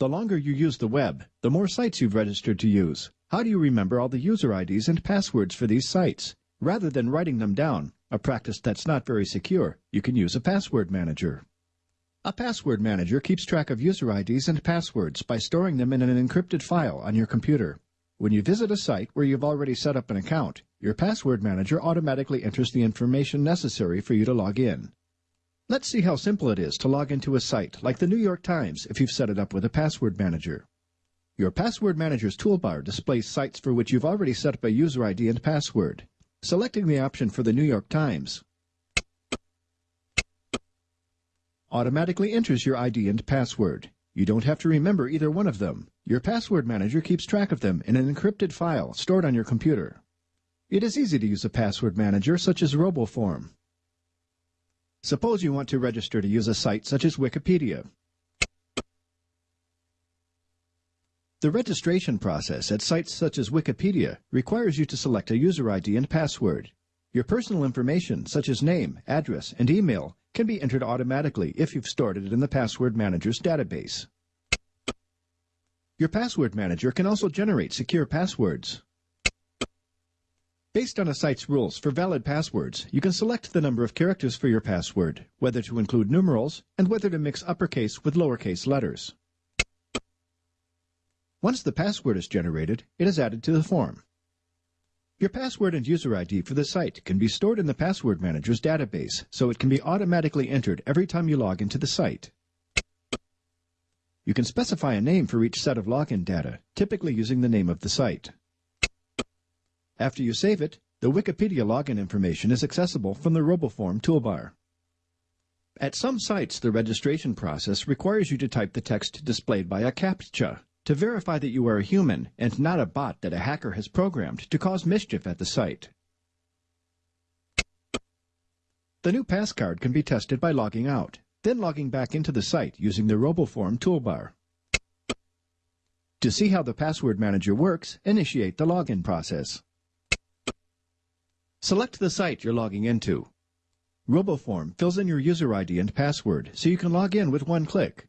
The longer you use the web, the more sites you've registered to use. How do you remember all the user IDs and passwords for these sites? Rather than writing them down, a practice that's not very secure, you can use a password manager. A password manager keeps track of user IDs and passwords by storing them in an encrypted file on your computer. When you visit a site where you've already set up an account, your password manager automatically enters the information necessary for you to log in. Let's see how simple it is to log into a site like the New York Times if you've set it up with a password manager. Your Password Manager's toolbar displays sites for which you've already set up a user ID and password. Selecting the option for the New York Times automatically enters your ID and password. You don't have to remember either one of them. Your Password Manager keeps track of them in an encrypted file stored on your computer. It is easy to use a password manager such as RoboForm. Suppose you want to register to use a site such as Wikipedia. The registration process at sites such as Wikipedia requires you to select a user ID and password. Your personal information, such as name, address, and email, can be entered automatically if you've stored it in the Password Manager's database. Your Password Manager can also generate secure passwords. Based on a site's rules for valid passwords, you can select the number of characters for your password, whether to include numerals, and whether to mix uppercase with lowercase letters. Once the password is generated, it is added to the form. Your password and user ID for the site can be stored in the Password Manager's database, so it can be automatically entered every time you log into the site. You can specify a name for each set of login data, typically using the name of the site. After you save it, the Wikipedia login information is accessible from the RoboForm toolbar. At some sites, the registration process requires you to type the text displayed by a CAPTCHA to verify that you are a human and not a bot that a hacker has programmed to cause mischief at the site. The new passcard can be tested by logging out, then logging back into the site using the RoboForm toolbar. To see how the password manager works, initiate the login process. Select the site you're logging into. RoboForm fills in your user ID and password so you can log in with one click.